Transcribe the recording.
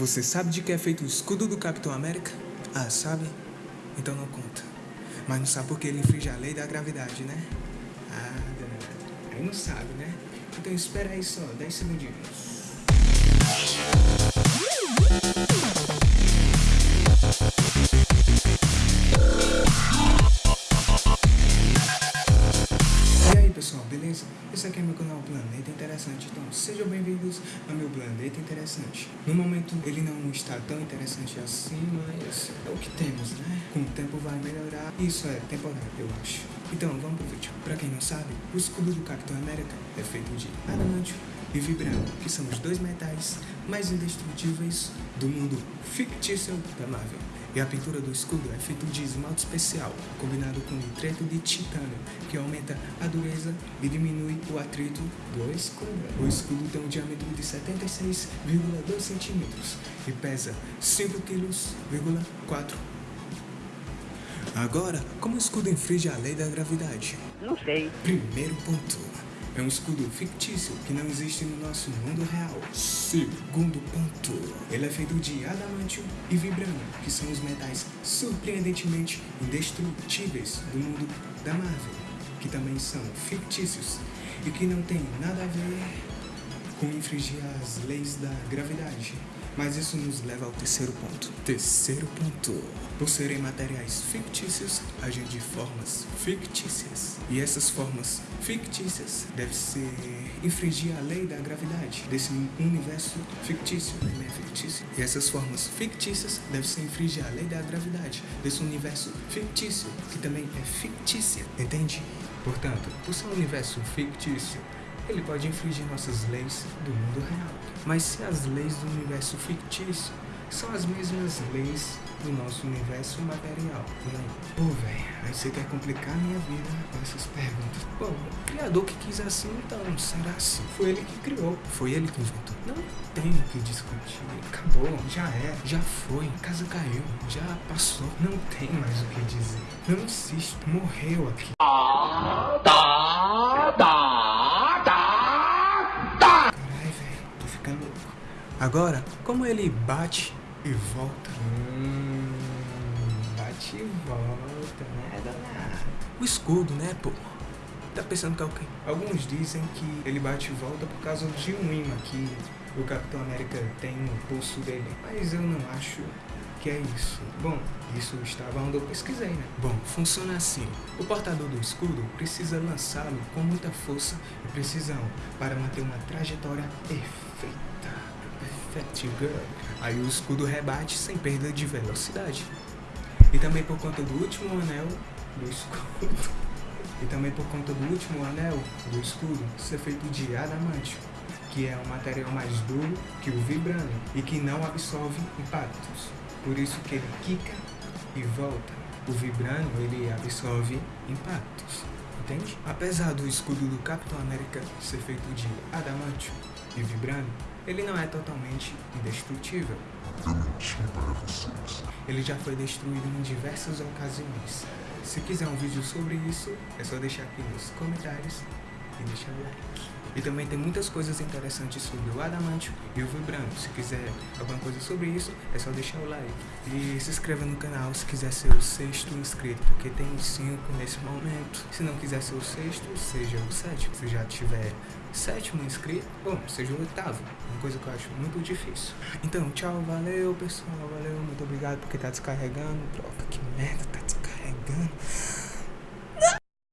Você sabe de que é feito o escudo do Capitão América? Ah, sabe? Então não conta. Mas não sabe porque ele infringe a lei da gravidade, né? Ah, danado. Aí não sabe, né? Então espera aí só 10 segundinhos. Esse aqui é meu canal Planeta Interessante, então sejam bem-vindos ao meu Planeta Interessante. No momento ele não está tão interessante assim, mas é o que temos, né? Com o tempo vai melhorar, isso é temporário, eu acho. Então vamos pro vídeo. Pra quem não sabe, o escudo do Capitão América é feito de adamantio e vibrânio, que são os dois metais mais indestrutíveis do mundo fictício da Marvel. E a pintura do escudo é feita de esmalte especial, combinado com nitreto de titânio, que aumenta a dureza e diminui o atrito do escudo. O escudo tem um diâmetro de 76,2 centímetros e pesa 5,4 kg. Agora, como o escudo infringe a lei da gravidade? Não sei. Primeiro ponto. É um escudo fictício que não existe no nosso mundo real. Segundo ponto. Ele é feito de adamantio e vibrânio, que são os metais surpreendentemente indestrutíveis do mundo da Marvel, que também são fictícios e que não tem nada a ver com infringir as leis da gravidade. Mas isso nos leva ao terceiro ponto. Terceiro ponto. Por serem materiais fictícios, agem de formas fictícias. E essas formas fictícias devem ser infringir a lei da gravidade desse universo fictício, né? fictício. E essas formas fictícias devem ser infringir a lei da gravidade desse universo fictício, que também é fictícia, entende? Portanto, por ser um universo fictício, ele pode infringir nossas leis do mundo real. Mas se as leis do universo fictício são as mesmas leis do nosso universo material. Não. Pô, velho, aí você quer complicar minha vida com essas perguntas. Bom, o criador que quis assim, então, será assim? Foi ele que criou, foi ele que inventou. Não tem o que discutir. Acabou, já é, já foi, a casa caiu, já passou. Não tem mais o que dizer. Não existe, morreu aqui. Tá, tá, tá, tá. Caralho, velho, tô ficando louco. Agora, como ele bate e volta? Hum, bate e volta, né, danado? O escudo, né, pô? Tá pensando que é o quê? Alguns dizem que ele bate e volta por causa de um imã que o Capitão América tem no pulso dele. Mas eu não acho que é isso. Bom, isso estava onde eu pesquisei, né? Bom, funciona assim. O portador do escudo precisa lançá-lo com muita força e precisão para manter uma trajetória perfeita. Perfect girl. Aí o escudo rebate sem perda de velocidade. E também por conta do último anel do escudo. E também por conta do último anel do escudo ser feito de adamantio, que é um material mais duro que o vibrânio e que não absorve impactos. Por isso que ele quica e volta. O vibrânio ele absorve impactos, entende? Apesar do escudo do Capitão América ser feito de adamantio e vibrânio, ele não é totalmente indestrutível. Ele já foi destruído em diversas ocasiões. Se quiser um vídeo sobre isso, é só deixar aqui nos comentários e deixar o like. E também tem muitas coisas interessantes sobre o adamantio e o vibrânio. Se quiser alguma coisa sobre isso, é só deixar o like. E se inscreva no canal se quiser ser o sexto inscrito, porque tem cinco nesse momento. Se não quiser ser o sexto, seja o sétimo. Se já tiver sétimo inscrito, bom, seja o oitavo. Uma coisa que eu acho muito difícil. Então, tchau, valeu pessoal, valeu, muito obrigado porque tá descarregando. Droga, que merda, tá descarregando.